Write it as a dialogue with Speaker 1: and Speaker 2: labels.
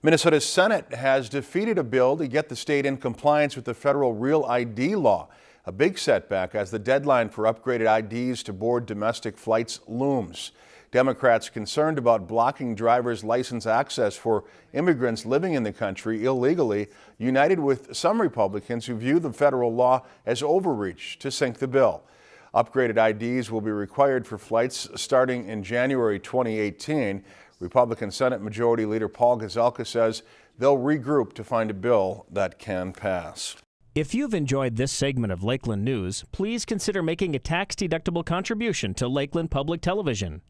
Speaker 1: Minnesota's Senate has defeated a bill to get the state in compliance with the federal Real ID law. A big setback as the deadline for upgraded IDs to board domestic flights looms. Democrats concerned about blocking driver's license access for immigrants living in the country illegally, united with some Republicans who view the federal law as overreach to sink the bill. Upgraded IDs will be required for flights starting in January 2018. Republican Senate Majority Leader Paul Gazelka says they'll regroup to find a bill that can pass.
Speaker 2: If you've enjoyed this segment of Lakeland News, please consider making a tax-deductible contribution to Lakeland Public Television.